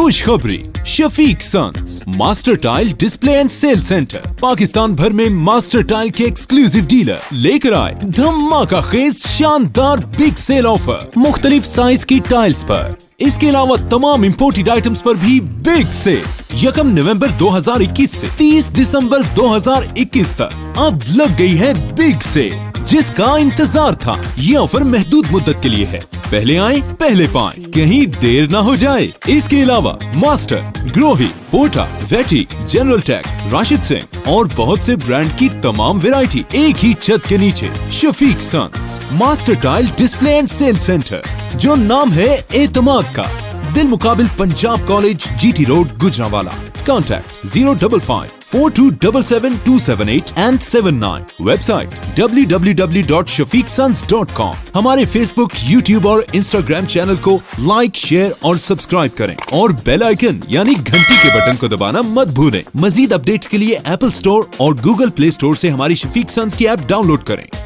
خوشخبری، Shafiq sons master tile display and sale center, Pakistan بھر میں ماسٹر ٹائل کے ایکسکلوزیو ڈیلر لے کر آئے دھماکہ خیز شاندار بگ سیل آفر مختلف سائز کی ٹائلز پر۔ اس کے علاوہ تمام امپورٹیڈ آئٹمز پر بھی بگ سیل یکم نومبر دو ہزار اکیس سے تیس دسمبر دو ہزار اکیس تک اب لگ گئی ہے بگ سیل جس کا انتظار تھا، یہ آفر محدود مدت کے لیے ہے۔ پہلے آئیں، پہلے پائیں۔ کہیں دیر نہ ہو جائے۔ اس کے علاوہ ماسٹر، گروہی پوٹا ویٹی جنرل ٹیک، راشد سنگھ اور بہت سے برانڈ کی تمام ویرائٹی ایک ہی چھت کے نیچے۔ Shafiq sons master tile display and sale centre, جو نام ہے اعتماد کا۔ دل مقابل Punjab college G T road Gujranwala contact zero double five. 4277278 and 79 web com ہمارے فیس بک یو ٹیوب اور انسٹاگرام چینل کو لائک شیئر اور سبسکرائب کریں اور بیل آئکن یعنی گھنٹی کے بٹن کو دبانا مت بھولیں۔ مزید اپڈیٹس کے لیے ایپل اسٹور اور گوگل پلے اسٹور سے ہماری شفیق سنس کی ایپ ڈاؤن لوڈ کریں۔